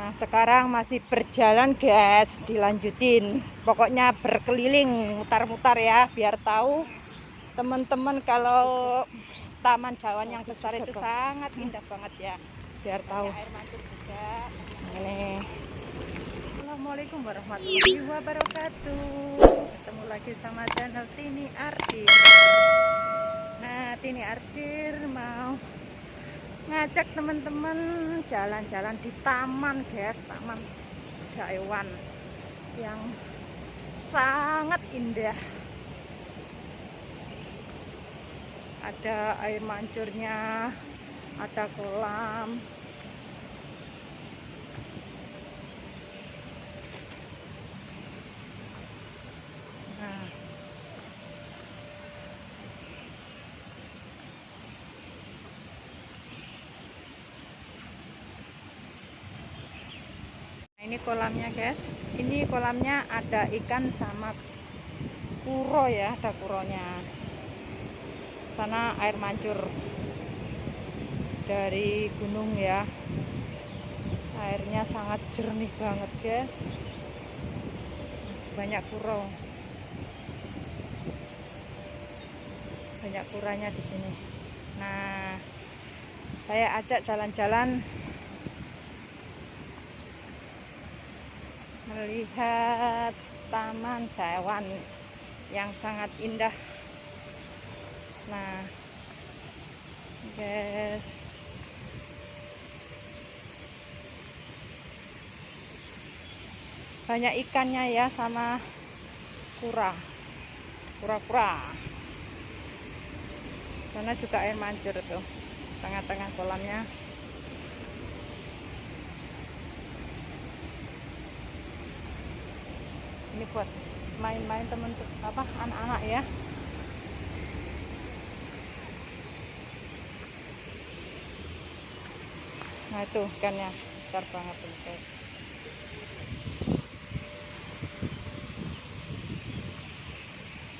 Nah sekarang masih berjalan guys. Dilanjutin. Pokoknya berkeliling mutar-mutar ya Biar tahu teman-teman kalau Taman Jawan yang besar itu sangat indah banget ya. Biar tahu. Air mancur juga. Ini. Assalamualaikum warahmatullahi wabarakatuh. Ketemu lagi sama channel Tini Artir. Nah Tini Artir mau ngajak teman-teman jalan-jalan di taman guys. Taman Jaiwan yang sangat indah. Ada air mancurnya ada kolam ini kolamnya guys. Ini kolamnya ada ikan sama kuro ya ada kuronya. Sana air mancur dari gunung ya. Airnya sangat jernih banget guys. Banyak kuro. Banyak kuranya di sini. Nah saya ajak jalan-jalan melihat taman Jawan yang sangat indah. Nah guys. Banyak ikannya ya sama kura. Kura-kura. Sana juga air mancur tuh tengah-tengah kolamnya ini buat main-main temen apa anak-anak ya. Nah itu ikannya. Besar banget ini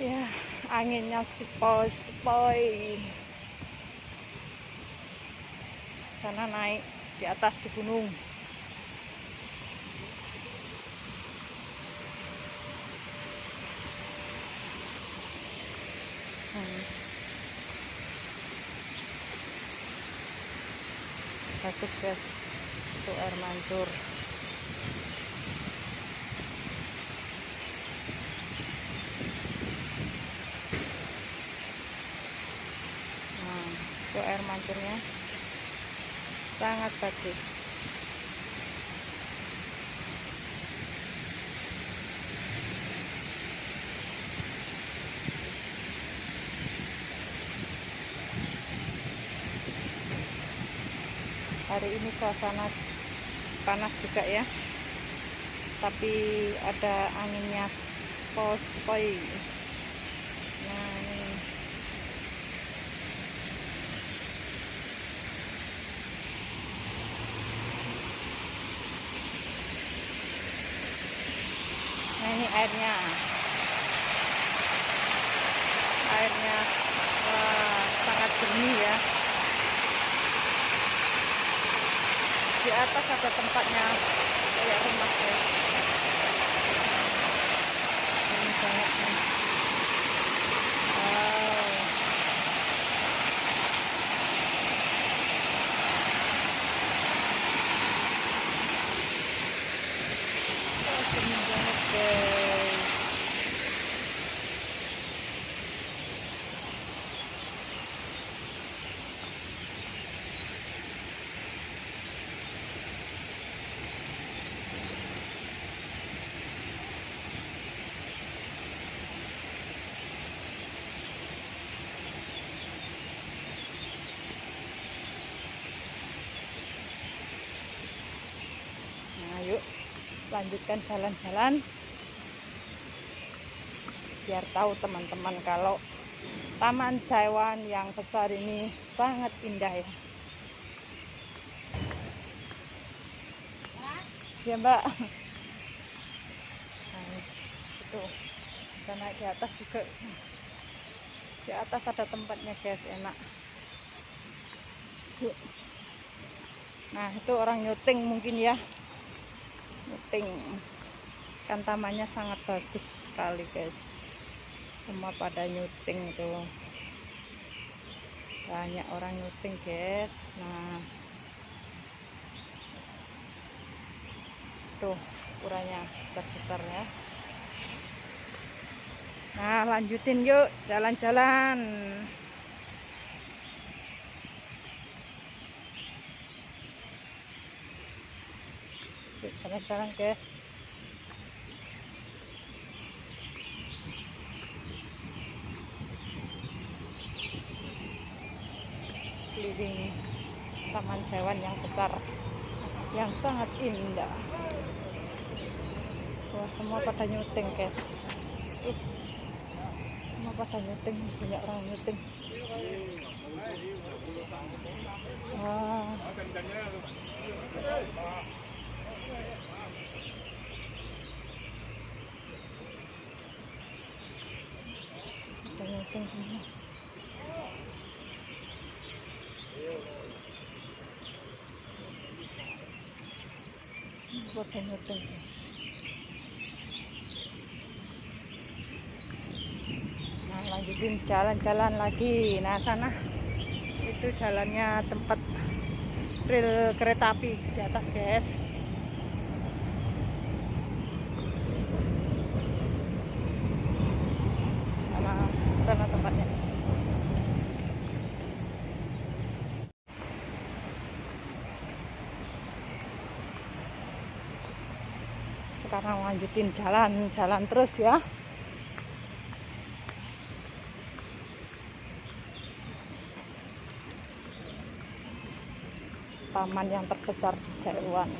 ya anginnya sepoi-sepoi. Sana naik di atas di gunung bagus guys untuk air mancur. Nah itu air mancurnya sangat bagus hari ini suasana panas juga ya. Tapi ada anginnya pospoi nah ini. Nah ini airnya wah sangat jernih ya di atas ada tempatnya kayak rumah ya ini banyak nih wow oh, banget guys lanjutkan jalan-jalan. Biar tahu teman-teman kalau Taman Jaiwan yang besar ini sangat indah ya. Ya mbak. Nah, itu bisa naik di atas juga. Di atas ada tempatnya guys enak. Nah itu orang nyuting mungkin ya nyuting kan tamannya sangat bagus sekali guys. Semua pada nyuting tuh banyak orang nyuting guys. Nah. Tuh ukurannya besar ya. Nah lanjutin yuk jalan-jalan jalan-jalan guys keliling taman hewan yang besar yang sangat indah. Wah semua pada nyuting guys uh, semua pada nyuting banyak orang nyuting. Wah nah lanjutin jalan-jalan lagi. Nah sana itu jalannya tempat rel kereta api di atas guys sana sana tempatnya sekarang lanjutin jalan jalan terus ya. Taman yang terbesar di Jaiwan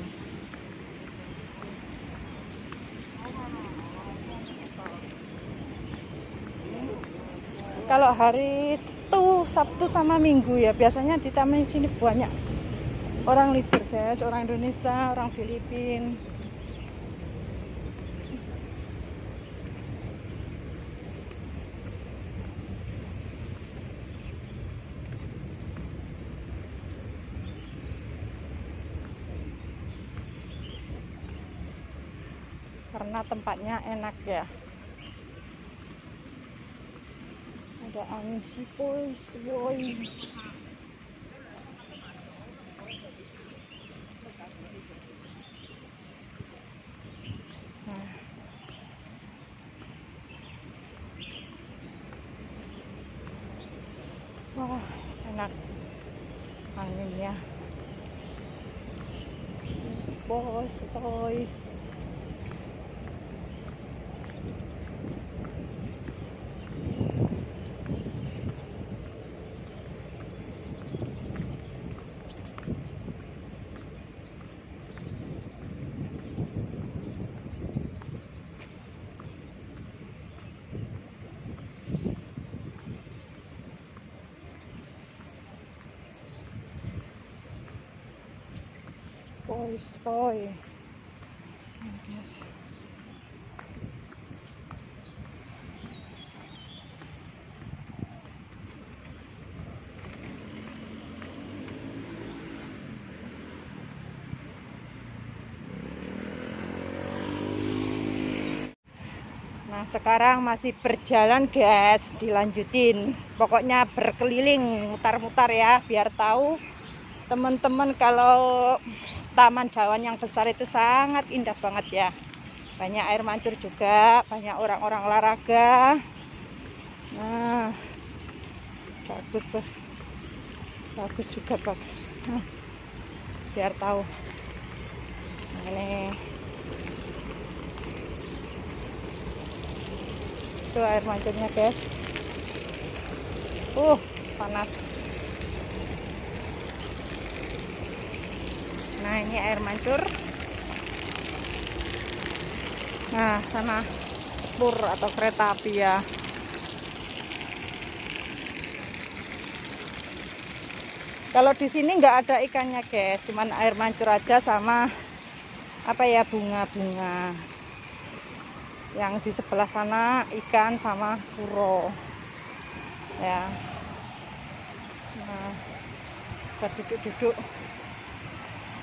kalau hari itu Sabtu sama Minggu ya biasanya di taman sini banyak. Orang libur guys orang Indonesia orang Filipina karena tempatnya enak ya ada angin sipoi sipoi Nah. wah enak anginnya sipoi sipoi Spoy. Nah sekarang masih berjalan guys Dilanjutin Pokoknya berkeliling Mutar-mutar ya Biar tahu teman-teman kalau Taman Jawan yang besar itu sangat indah banget ya. Banyak air mancur juga Banyak orang-orang olahraga. Nah Bagus tuh. Bagus juga bang nah, Biar tahu. Nah ini. Itu air mancurnya guys. Uh panas nah ini air mancur. Nah sana pur atau kereta api ya. Kalau di sini nggak ada ikannya guys. Cuman air mancur aja sama apa ya bunga-bunga. Yang di sebelah sana ikan sama kuro ya. Nah buat duduk-duduk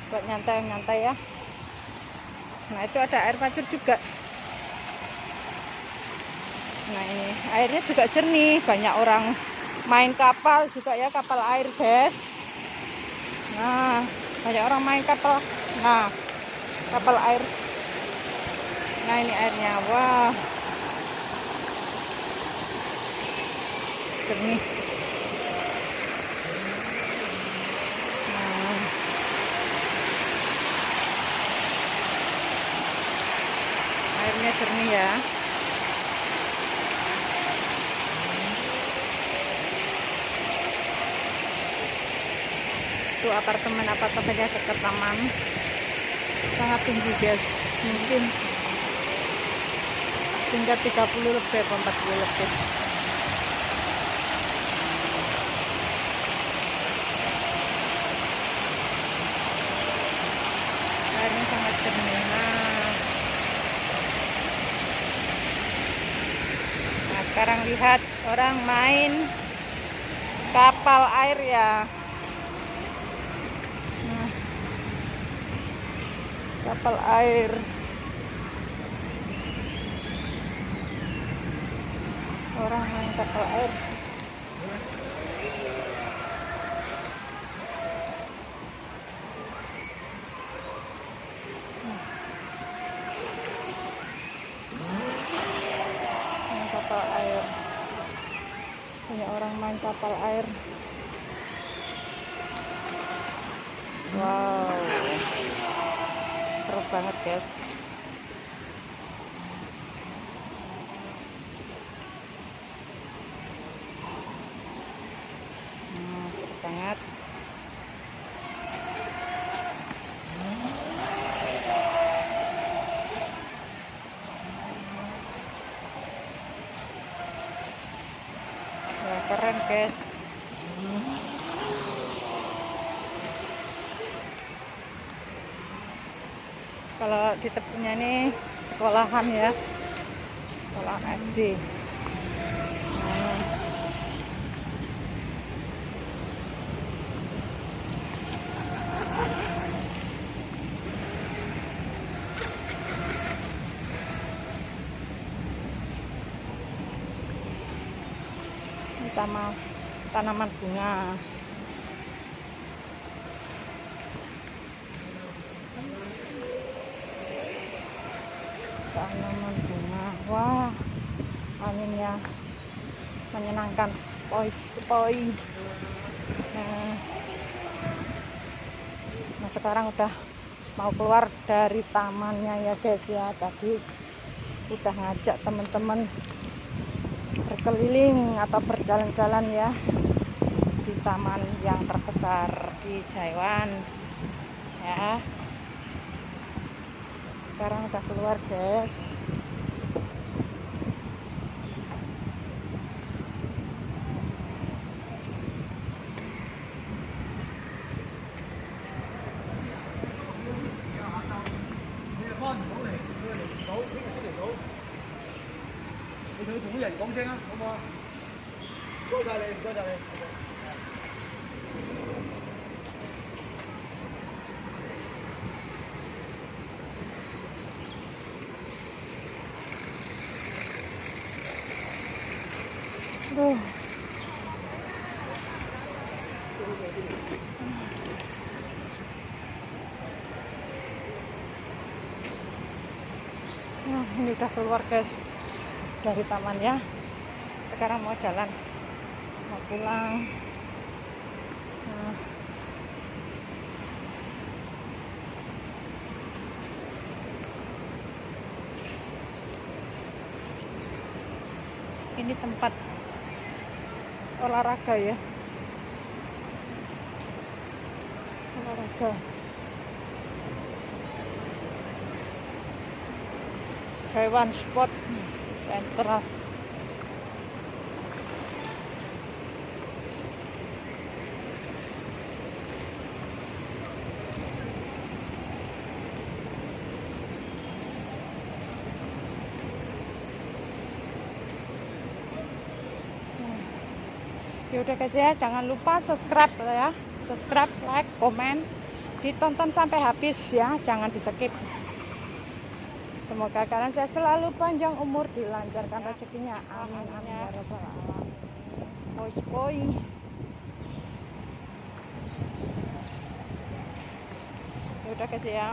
buat nyantai-nyantai ya. Nah itu ada air mancur juga. Nah ini airnya juga jernih. Banyak orang main kapal juga ya kapal air guys. Nah banyak orang main kapal. Nah kapal air. Nah ini airnya. Wah. Jernih nah. Airnya jernih ya. Itu apartemen apartemennya dekat taman. Sangat tinggi guys. Mungkin tingkat 30 lebih atau 40 lebih airnya sangat jernih nah. nah sekarang lihat orang main kapal air ya. Kapal air. Orang main kapal air main kapal air banyak orang main kapal air. Wow. Seru banget guys hmm, seru banget ya keren guys. Kalau di tepinya ini sekolahan ya. Sekolahan SD ini taman tanaman bunga. Tanaman bunga. Wah anginnya menyenangkan spoi spoi nah, nah sekarang udah mau keluar dari tamannya ya guys ya. Tadi udah ngajak teman-teman berkeliling atau berjalan-jalan ya di taman yang terbesar di Jaiwan ya. Sekarang udah keluar guys Duh. Nah, ini udah keluar guys dari taman ya. Sekarang mau jalan, mau pulang. Ini tempat olahraga ya. Olahraga. Taiwan Sport Center. Ya udah guys ya, jangan lupa subscribe ya. Subscribe, like, komen, ditonton sampai habis ya, jangan di skip. semoga kalian saya selalu panjang umur dilancarkan rezekinya. Amin amin ya rabbal alamin. Spoi ya udah guys ya